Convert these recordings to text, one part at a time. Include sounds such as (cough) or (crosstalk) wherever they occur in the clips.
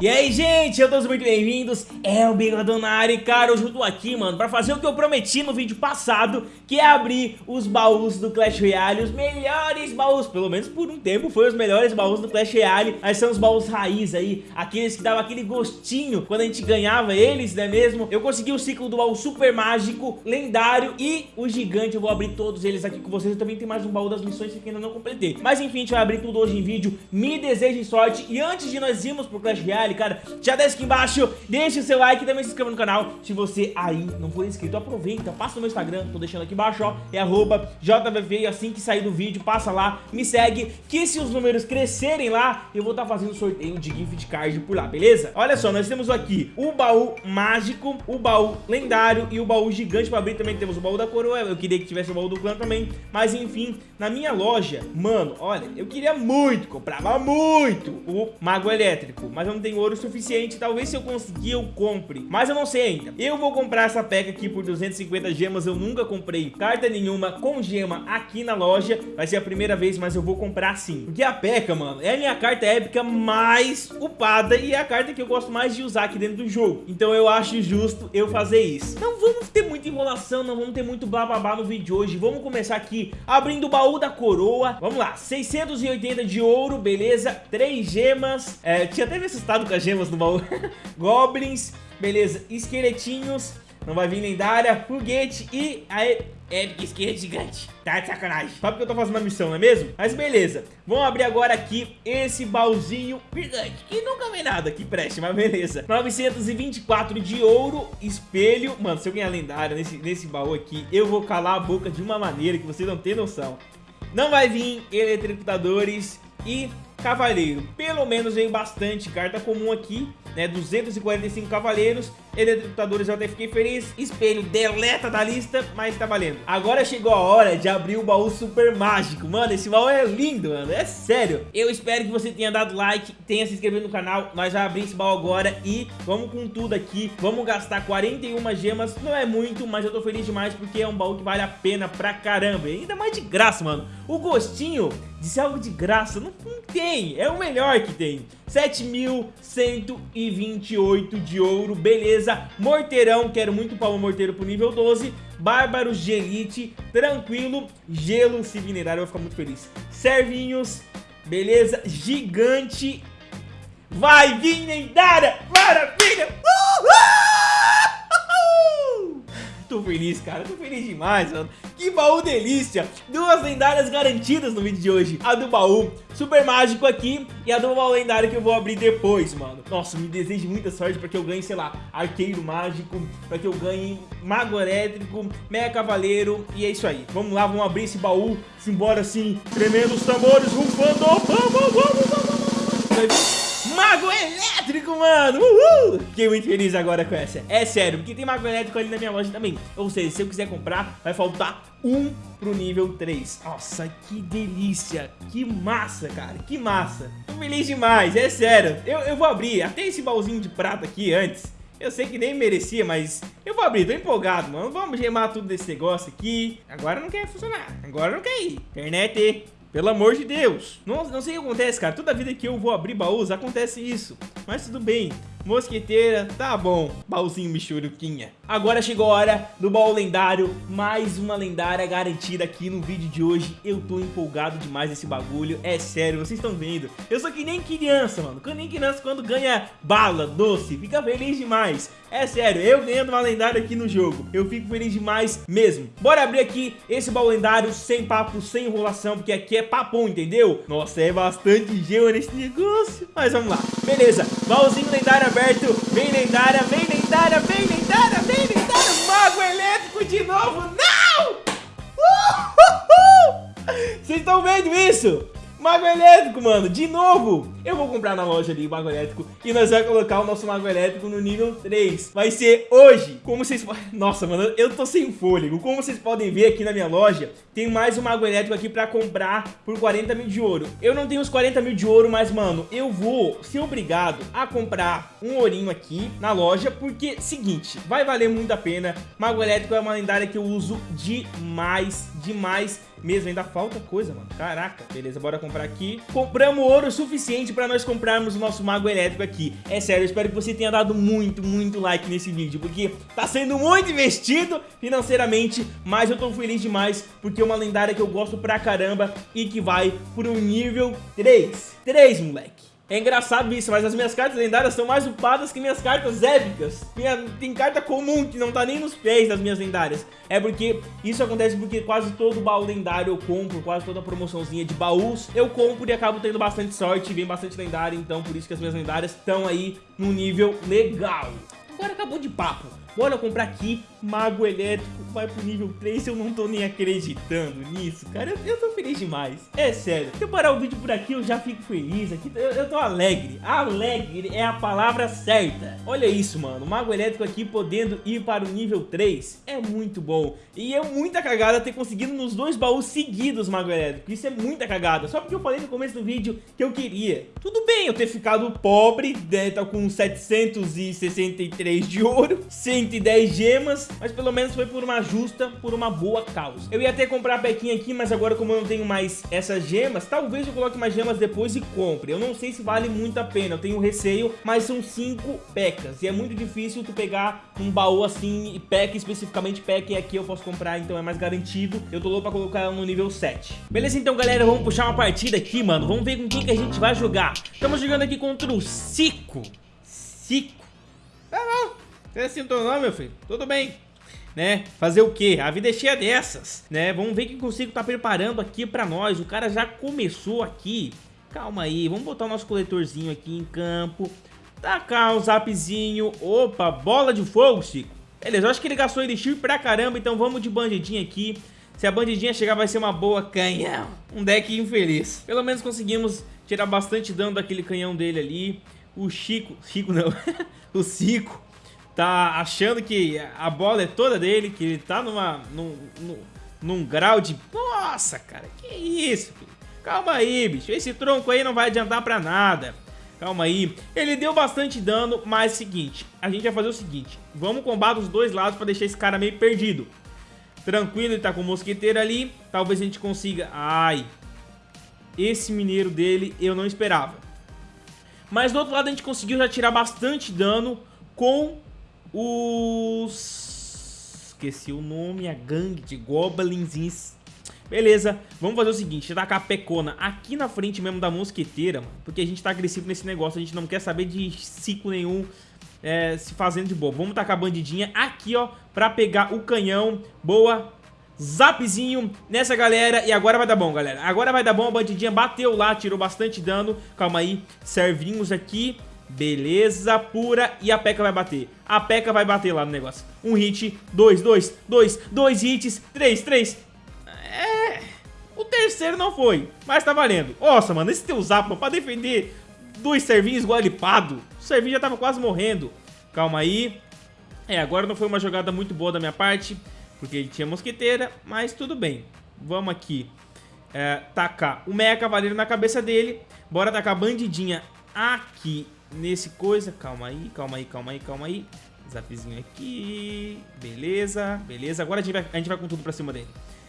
E aí, gente, eu todos muito bem-vindos, é o Bigodão na área cara, hoje eu tô aqui, mano, pra fazer o que eu prometi no vídeo passado, que é abrir os baús do Clash Royale, os melhores baús, pelo menos por um tempo foi os melhores baús do Clash Royale, mas são os baús raiz aí, aqueles que davam aquele gostinho quando a gente ganhava eles, não é mesmo? Eu consegui o ciclo do baú super mágico, lendário e o gigante, eu vou abrir todos eles aqui com vocês, eu também tenho mais um baú das missões que ainda não completei, mas enfim, a gente vai abrir tudo hoje em vídeo, me desejem sorte e antes de nós irmos pro Clash Royale, cara, já desce aqui embaixo, deixa o seu like e também se inscreva no canal se você aí não for inscrito, aproveita, passa no meu Instagram, tô deixando aqui embaixo, ó, é JVV assim que sair do vídeo, passa lá, me segue, que se os números crescerem lá, eu vou estar tá fazendo sorteio de gift card por lá, beleza? Olha só, nós temos aqui o baú mágico, o baú lendário e o baú gigante pra abrir, também. Temos o baú da coroa, eu queria que tivesse o baú do clã também, mas enfim, na minha loja, mano, olha, eu queria muito, comprava muito o mago elétrico, mas eu não tenho ouro suficiente, talvez se eu conseguir eu compre, mas eu não sei ainda. Eu vou comprar essa peca aqui por 250 gemas, eu nunca comprei carta nenhuma com gema aqui na loja, vai ser a primeira vez, mas eu vou comprar sim. Porque a peca, mano, é a minha carta épica mais upada e é a carta que eu gosto mais de usar aqui dentro do jogo. Então eu acho justo eu fazer isso. Não vamos ter muita enrolação, não vamos ter muito bababá no vídeo de hoje. Vamos começar aqui abrindo o baú da coroa. Vamos lá, 680 de ouro, beleza, 3 gemas. É, tinha até me assustado com as gemas no baú. (laughs) Goblins, beleza, esqueletinhos, não vai vir lendária, foguete e a épica esquerda gigante. Tá de sacanagem. Sabe que eu tô fazendo uma missão, não é mesmo? Mas beleza. Vamos abrir agora aqui esse baúzinho gigante, que nunca vem nada que preste, mas beleza. 924 de ouro, espelho. Mano, se eu ganhar lendária nesse, nesse baú aqui, eu vou calar a boca de uma maneira que vocês não tem noção. Não vai vir eletrocutadores e cavaleiro. Pelo menos vem bastante carta comum aqui, né? 245 cavaleiros, eletrocutadores eu até fiquei feliz. Espelho deleta da lista, mas tá valendo. Agora chegou a hora de abrir o baú super mágico. Mano, esse baú é lindo, mano. É sério. Eu espero que você tenha dado like, tenha se inscrito no canal. Nós já abrimos esse baú agora e vamos com tudo aqui. Vamos gastar 41 gemas. Não é muito, mas eu tô feliz demais porque é um baú que vale a pena pra caramba. E ainda mais de graça, mano. O gostinho de ser algo de graça não, não tem. É o melhor que tem. 7.128 de ouro, beleza. Morteirão, quero muito palma morteiro pro nível 12. Bárbaro de elite, tranquilo. Gelo, se minerar, eu vou ficar muito feliz. Servinhos, beleza. Gigante. Vai vir lendária, maravilha. Uhul! Tô feliz, cara, tô feliz demais, mano. Que baú delícia. Duas lendárias garantidas no vídeo de hoje. A do baú super mágico aqui E a do baú lendário que eu vou abrir depois, mano. Nossa, me desejo muita sorte pra que eu ganhe, sei lá Arqueiro mágico Pra que eu ganhe mago elétrico Mega cavaleiro E é isso aí. Vamos lá, vamos abrir esse baú. Simbora assim, tremendo os tambores Rufando, vamos, vamos, vamos, vamos vir Mago elétrico, mano! Uhul! Fiquei muito feliz agora com essa. É sério, porque tem mago elétrico ali na minha loja também. Ou seja, se eu quiser comprar, vai faltar um pro nível 3. Nossa, que delícia! Que massa, cara! Que massa! Tô feliz demais, é sério. Eu, eu vou abrir até esse baúzinho de prata aqui antes. Eu sei que nem merecia, mas eu vou abrir, tô empolgado, mano. Vamos gemar tudo desse negócio aqui. Agora não quer funcionar. Agora não quer ir. Internet, pelo amor de Deus. Não, não sei o que acontece, cara. Toda vida que eu vou abrir baús, acontece isso. Mas tudo bem. Mosqueteira, tá bom. Baúzinho michuruquinha. Agora chegou a hora do baú lendário. Mais uma lendária garantida aqui no vídeo de hoje. Eu tô empolgado demais nesse bagulho. É sério, vocês estão vendo. Eu sou que nem criança, mano. Que nem criança quando ganha bala, doce. Fica feliz demais. É sério, eu ganhando uma lendária aqui no jogo. Eu fico feliz demais mesmo. Bora abrir aqui esse baú lendário sem papo, sem enrolação. Porque aqui é papo, entendeu? Nossa, é bastante gelo nesse negócio. Mas vamos lá. Beleza, baúzinho lendário aberto. Vem lendária, vem lendária, vem lendária, vem lendária. Mago elétrico de novo. Não! Vocês estão vendo isso? Mago elétrico, mano, de novo Eu vou comprar na loja ali o mago elétrico E nós vamos colocar o nosso mago elétrico no nível 3 Vai ser hoje. Como vocês... Nossa, mano, eu tô sem fôlego. Como vocês podem ver aqui na minha loja Tem mais um mago elétrico aqui pra comprar Por 40 mil de ouro. Eu não tenho os 40 mil de ouro, mas, mano Eu vou ser obrigado a comprar um ourinho aqui na loja Porque, seguinte, vai valer muito a pena. Mago elétrico é uma lendária que eu uso demais, demais mesmo. Ainda falta coisa, mano. Caraca. Beleza, bora comprar aqui. Compramos ouro suficiente pra nós comprarmos o nosso mago elétrico aqui. É sério, eu espero que você tenha dado muito, muito like nesse vídeo, porque tá sendo muito investido financeiramente, mas eu tô feliz demais, porque é uma lendária que eu gosto pra caramba e que vai pro nível 3. 3, moleque. É engraçado isso, mas as minhas cartas lendárias são mais upadas que minhas cartas épicas. Minha, tem carta comum que não tá nem nos pés das minhas lendárias. É porque isso acontece porque quase todo baú lendário eu compro, quase toda promoçãozinha de baús eu compro e acabo tendo bastante sorte, vem bastante lendário, então por isso que as minhas lendárias estão aí num nível legal. Agora acabou de papo. Bora comprar aqui, Mago Elétrico vai pro nível 3, eu não tô nem acreditando nisso, cara, eu, eu tô feliz demais, é sério. Se eu parar o vídeo por aqui, eu já fico feliz, aqui, eu, eu tô alegre, alegre é a palavra certa. Olha isso, mano, Mago Elétrico aqui podendo ir para o nível 3, é muito bom. E é muita cagada ter conseguido nos dois baús seguidos Mago Elétrico, isso é muita cagada, só porque eu falei no começo do vídeo que eu queria. Tudo bem eu ter ficado pobre, né, tá com 763 de ouro, sem 110 gemas, mas pelo menos foi por uma justa, por uma boa causa. Eu ia até comprar a pequinha aqui, mas agora como eu não tenho mais essas gemas, talvez eu coloque mais gemas depois e compre. Eu não sei se vale muito a pena, eu tenho receio, mas são 5 pecas. E é muito difícil tu pegar um baú assim, e peca especificamente peca, e aqui eu posso comprar, então é mais garantido. Eu tô louco pra colocar ela no nível 7. Beleza, então galera, vamos puxar uma partida aqui, mano. Vamos ver com quem que a gente vai jogar. Estamos jogando aqui contra o Cico. Cico. Tá bom. Você teu nome, meu filho? Tudo bem. Né? Fazer o quê? A vida é cheia dessas, né? Vamos ver o que consigo tá preparando aqui pra nós. O cara já começou aqui. Calma aí, vamos botar o nosso coletorzinho aqui em campo. Tacar o zapzinho. Opa, bola de fogo, Chico. Beleza, eu acho que ele gastou elixir pra caramba, então vamos de bandidinha aqui. Se a bandidinha chegar vai ser uma boa canhão. Um deck infeliz. Pelo menos conseguimos tirar bastante dano daquele canhão dele ali. O Chico... Chico não. (laughs) o Cico tá achando que a bola é toda dele, que ele tá numa, num, num, num grau de... Nossa, cara, que isso, filho? Calma aí, bicho, esse tronco aí não vai adiantar pra nada. Calma aí. Ele deu bastante dano, mas é seguinte, a gente vai fazer o seguinte, vamos combater os dois lados pra deixar esse cara meio perdido. Tranquilo, ele tá com o mosqueteiro ali, talvez a gente consiga... Ai, esse mineiro dele eu não esperava. Mas do outro lado a gente conseguiu já tirar bastante dano com os... Esqueci o nome, a gangue de goblins. Beleza, vamos fazer o seguinte, tacar a pecona aqui na frente mesmo da mosqueteira, porque a gente tá agressivo nesse negócio, a gente não quer saber de ciclo nenhum é, se fazendo de boa. Vamos tacar a bandidinha aqui, ó, pra pegar o canhão. Boa, zapzinho nessa galera e agora vai dar bom, galera. Agora vai dar bom, a bandidinha bateu lá, tirou bastante dano. Calma aí, servinhos aqui. Beleza pura e a P.E.K.K.A vai bater. A P.E.K.K.A vai bater lá no negócio. Um hit, dois, dois, dois, dois hits, três, três. É... O terceiro não foi, mas tá valendo. Nossa, mano, esse teu zap pra defender dois servinhos igual lipado. O servinho já tava quase morrendo. Calma aí. É, agora não foi uma jogada muito boa da minha parte, porque ele tinha mosqueteira, mas tudo bem. Vamos aqui. É, tacar o Mecha Cavaleiro na cabeça dele. Bora tacar a bandidinha aqui nesse coisa. Calma aí, calma aí, calma aí, calma aí. Zapzinho aqui. Beleza, beleza. Agora a gente vai, a gente vai com tudo pra cima dele.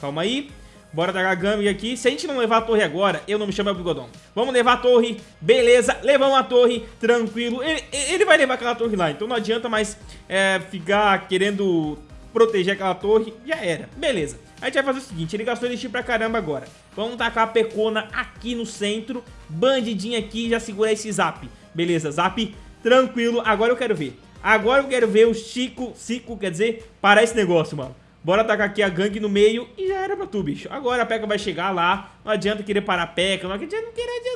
Calma aí. Bora dar a aqui. Se a gente não levar a torre agora, eu não me chamo El Bigodon. Vamos levar a torre. Beleza, levamos a torre. Tranquilo. Ele, ele vai levar aquela torre lá. Então não adianta mais é, ficar querendo proteger aquela torre. Já era. Beleza. A gente vai fazer o seguinte, ele gastou elixir pra caramba agora. Vamos tacar a pecona aqui no centro. Bandidinha aqui já segura esse zap. Beleza, zap, tranquilo. Agora eu quero ver. Agora eu quero ver o Chico, Cico, quer dizer, parar esse negócio, mano. Bora atacar aqui a gangue no meio e já era pra tu, bicho. Agora a P.E.K.K.A vai chegar lá. Não adianta querer parar a P.E.K.K.A. Não adianta, não adianta.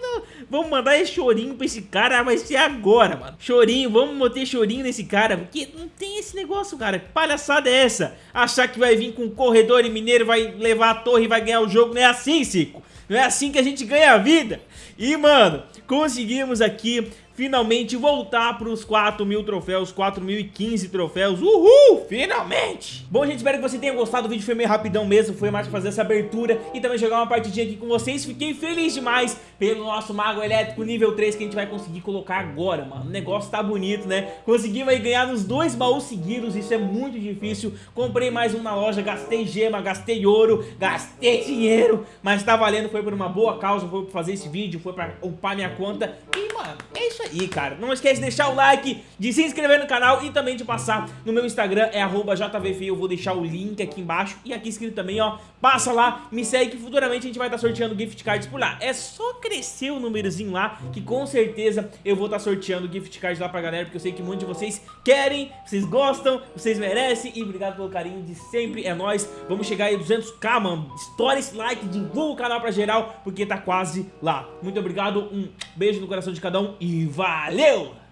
Vamos mandar esse chorinho pra esse cara. Vai ser agora, mano. Chorinho, vamos meter chorinho nesse cara. Porque não tem esse negócio, cara. Que palhaçada é essa? Achar que vai vir com corredor e mineiro, vai levar a torre e vai ganhar o jogo. Não é assim, Cico. Não é assim que a gente ganha a vida. E, mano, conseguimos aqui finalmente voltar pros 4 mil troféus, 4.015 troféus, uhul, finalmente! Bom, gente, espero que você tenha gostado, o vídeo foi meio rapidão mesmo, foi mais pra fazer essa abertura e também jogar uma partidinha aqui com vocês, fiquei feliz demais pelo nosso Mago Elétrico nível 3 que a gente vai conseguir colocar agora, mano, o negócio tá bonito, né? Conseguimos aí ganhar nos dois baús seguidos, isso é muito difícil, comprei mais um na loja, gastei gema, gastei ouro, gastei dinheiro, mas tá valendo, foi por uma boa causa, foi pra fazer esse vídeo, foi pra upar minha conta. E, mano, é isso aí, cara. Não esquece de deixar o like, de se inscrever no canal e também de passar no meu Instagram, é JVFI, eu vou deixar o link aqui embaixo e aqui escrito também, ó, passa lá, me segue que futuramente a gente vai estar tá sorteando gift cards por lá. É só crescer o númerozinho lá, que com certeza eu vou estar tá sorteando gift cards lá pra galera, porque eu sei que um monte de vocês querem, vocês gostam, vocês merecem e obrigado pelo carinho de sempre, é nóis. Vamos chegar aí 200k, mano, estoura esse like, divulga o canal pra geral, porque tá quase lá. Muito obrigado, um beijo no coração de cada um e valeu!